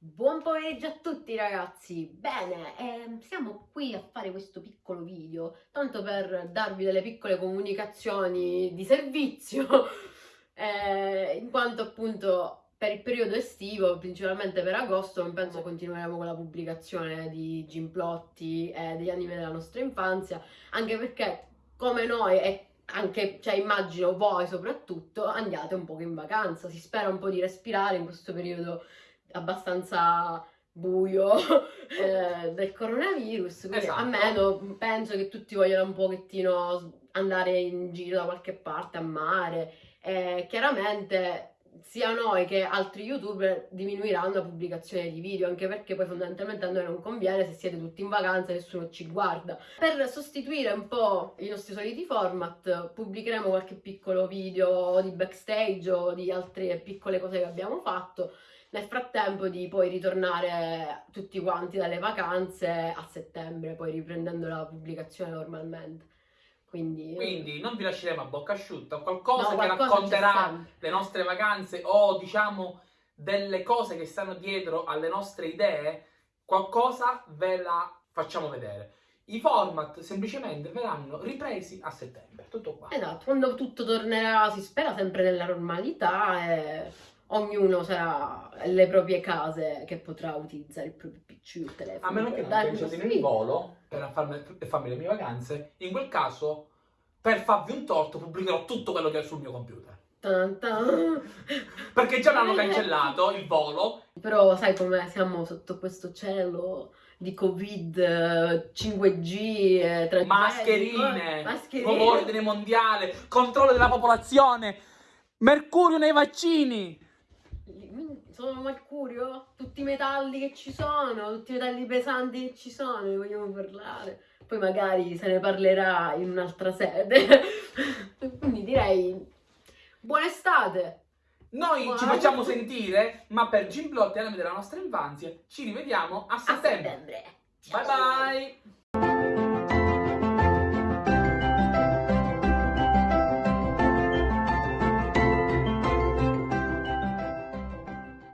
Buon pomeriggio a tutti ragazzi! Bene, ehm, siamo qui a fare questo piccolo video, tanto per darvi delle piccole comunicazioni di servizio, eh, in quanto appunto per il periodo estivo, principalmente per agosto, non penso continueremo con la pubblicazione di Gimplotti e degli anime della nostra infanzia, anche perché come noi e anche, cioè immagino voi soprattutto, andiate un po' in vacanza, si spera un po' di respirare in questo periodo abbastanza buio eh, del coronavirus, quindi Esatto. almeno penso che tutti vogliano un pochettino andare in giro da qualche parte a mare e chiaramente sia noi che altri youtuber diminuiranno la pubblicazione di video anche perché poi fondamentalmente a noi non conviene se siete tutti in vacanza nessuno ci guarda per sostituire un po' i nostri soliti format pubblicheremo qualche piccolo video di backstage o di altre piccole cose che abbiamo fatto nel frattempo di poi ritornare tutti quanti dalle vacanze a settembre, poi riprendendo la pubblicazione normalmente. Quindi, Quindi non vi lasceremo a bocca asciutta, qualcosa no, che qualcosa c'è racconterà le nostre vacanze o diciamo delle cose che stanno dietro alle nostre idee, qualcosa ve la facciamo vedere. I format semplicemente verranno ripresi a settembre, tutto qua. Esatto, quando tutto tornerà, si spera sempre nella normalità e ognuno sarà alle proprie case che potrà utilizzare il proprio PC il telefono. A meno che non pensiate in volo per farmi, per farmi le mie vacanze, in quel caso per farvi un torto pubblicherò tutto quello che è sul mio computer. Tan tan. Perché già l'hanno cancellato il volo. Però sai com'è, siamo sotto questo cielo di Covid, eh, 5G, eh, 3G, Mascherine, mascherine. nuovo ordine mondiale, controllo della popolazione, mercurio nei vaccini. Sono Mercurio? Tutti i metalli che ci sono, tutti i metalli pesanti che ci sono, ne vogliamo parlare. Poi magari se ne parlerà in un'altra sede. Quindi direi buona estate! Noi ci Buona- facciamo sentire, ma per Gimblotti e anime della nostra infanzia ci rivediamo a A settembre. settembre! Bye bye!